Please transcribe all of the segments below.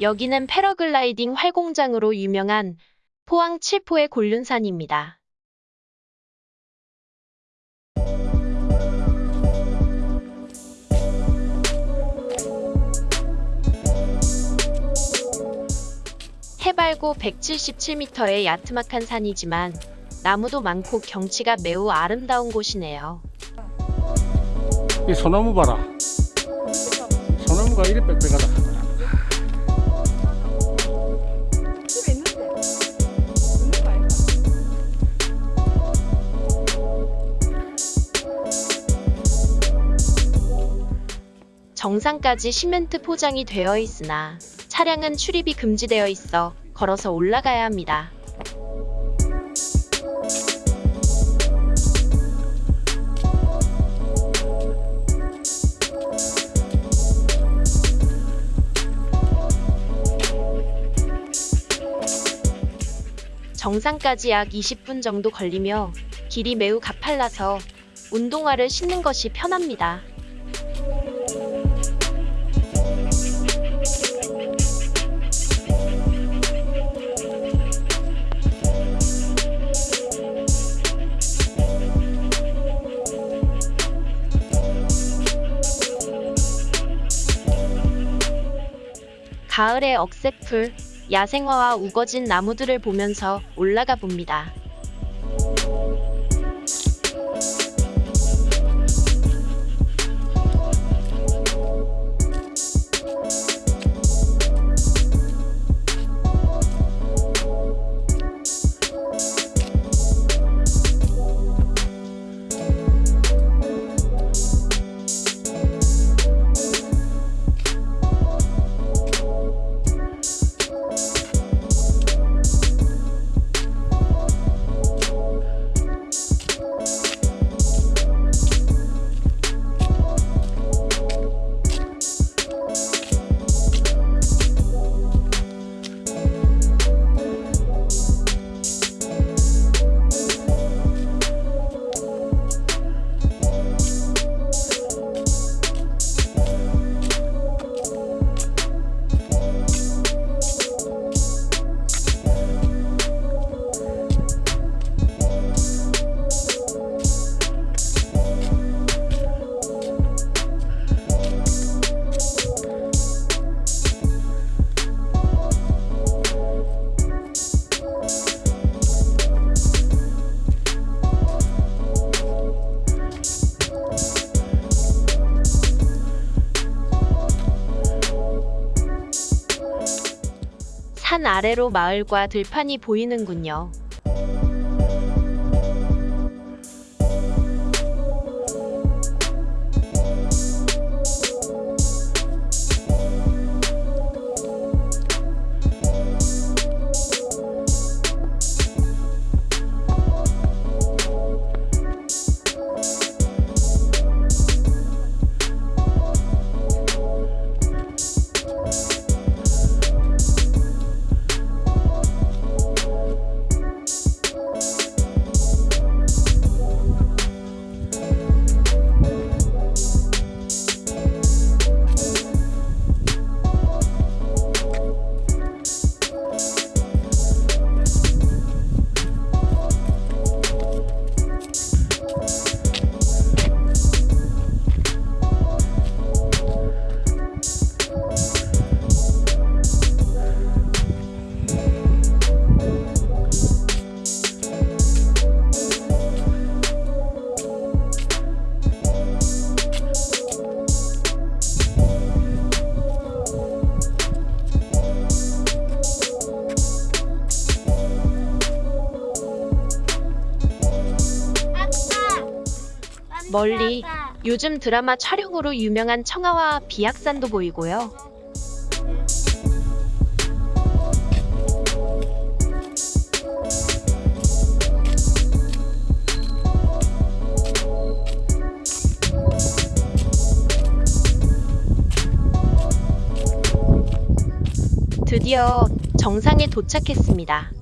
여기는 패러글라이딩 활공장으로 유명한 포항 칠포의 곤륜산입니다. 해발고 177m의 야트막한 산이지만 나무도 많고 경치가 매우 아름다운 곳이네요. 이 소나무 봐라. 소나무가 이리 빽빽하다. 정상까지 시멘트 포장이 되어 있으나 차량은 출입이 금지되어 있어 걸어서 올라가야 합니다. 정상까지 약 20분 정도 걸리며 길이 매우 가팔라서 운동화를 신는 것이 편합니다. 가을의 억새풀, 야생화와 우거진 나무들을 보면서 올라가 봅니다. 산 아래로 마을과 들판이 보이는군요. 멀리 요즘 드라마 촬영으로 유명한 청하와 비악산도 보이고요. 드디어 정상에 도착했습니다.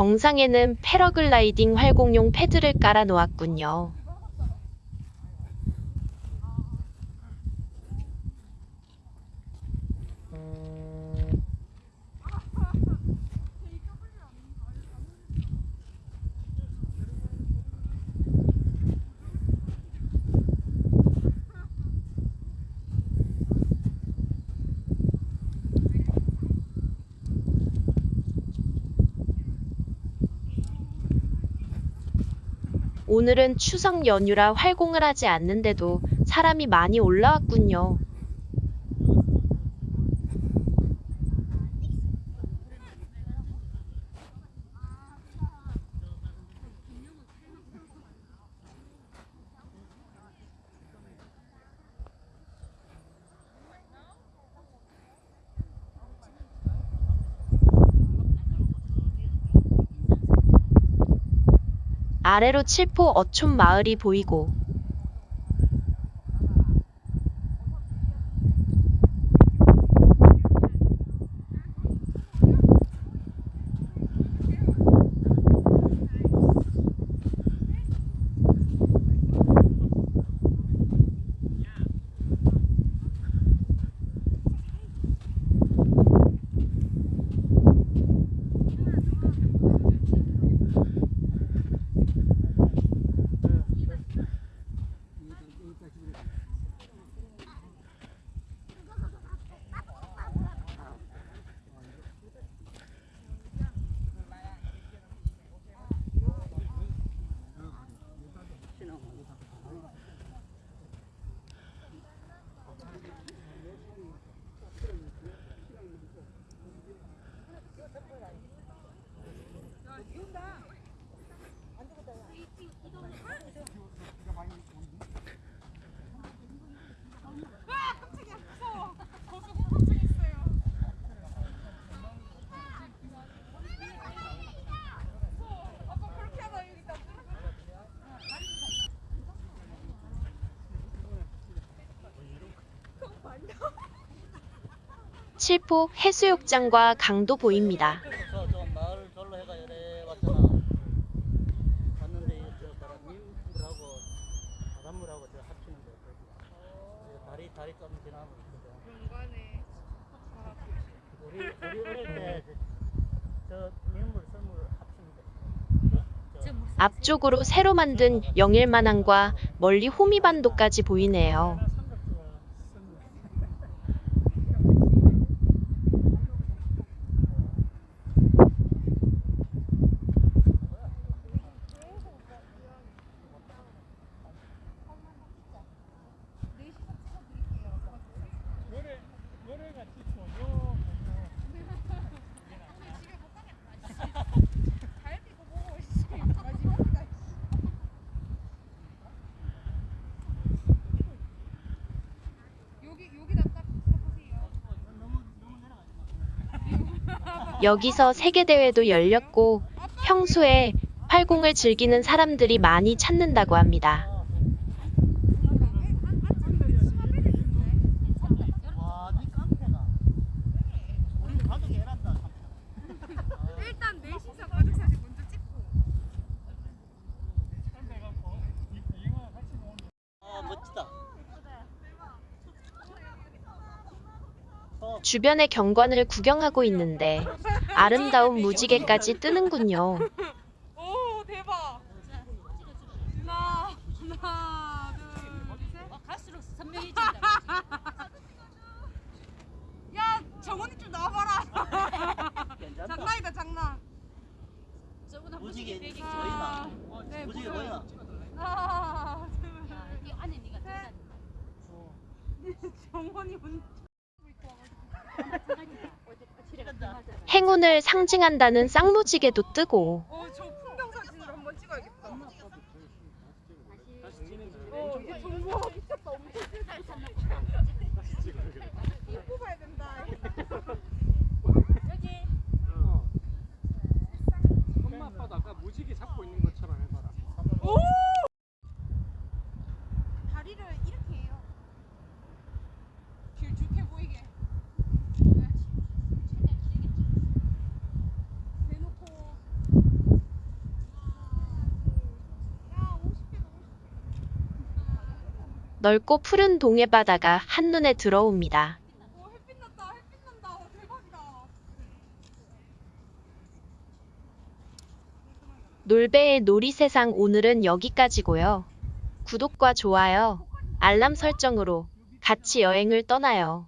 정상에는 패러글라이딩 활공용 패드를 깔아 놓았군요. 오늘은 추석 연휴라 활공을 하지 않는데도 사람이 많이 올라왔군요. 아래로 칠포 어촌 마을이 보이고 칠포 해수욕장과 강도 보입니다. 저, 저 마을 절로 해가 이래 왔잖아. 왔는데 이저 뭐라 민물하고 바닷물하고 저 합치는 거 거기. 다리 다리 좀 지나면 있거든. 우리 우리 썰물 합치는 거. 저, 앞쪽으로 새로 만든 영일만항과 멀리 호미반도까지 보이네요. 여기 여기다 딱 서보세요. 여기서 세계대회도 열렸고 평소에 활공을 즐기는 사람들이 많이 찾는다고 합니다. 주변의 경관을 구경하고 있는데 아름다운 무지개까지 뜨는군요. 오 대박. 하나 하나 둘 셋. 갈수록 선명해진다. 야 정원이 좀 나와봐라. 장난이다 장난. 저보다 무지개 무지개 보이나? 네, 무지개 보여요. 보이나? 하나 둘. 아, 이 안에 네가 들어가. 정원이 혼자. 행운을 상징한다는 쌍무지개도 뜨고 어 저 풍경 사진을 한번 찍어야겠다. 어 미쳤다 엄청. 이거 뽑아야 된다. 여기 엄마 아빠도 아까 무지개 잡고 있는 것처럼 해봐라. 오! 다리를 이렇게 해요. 길쭉해 보이게. 대놓고 넓고 푸른 동해 바다가 한눈에 들어옵니다. 놀배의 놀이세상 오늘은 여기까지고요. 구독과 좋아요, 알람 설정으로 같이 여행을 떠나요.